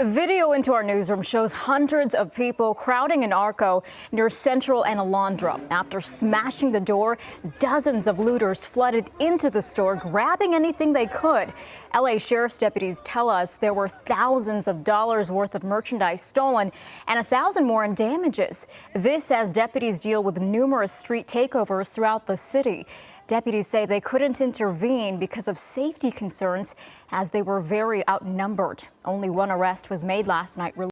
Video into our newsroom shows hundreds of people crowding an Arco near Central and Alondra. After smashing the door, dozens of looters flooded into the store, grabbing anything they could. LA Sheriff's deputies tell us there were thousands of dollars worth of merchandise stolen and a thousand more in damages. This as deputies deal with numerous street takeovers throughout the city. Deputies say they couldn't intervene because of safety concerns as they were very outnumbered. Only one arrest was made last night.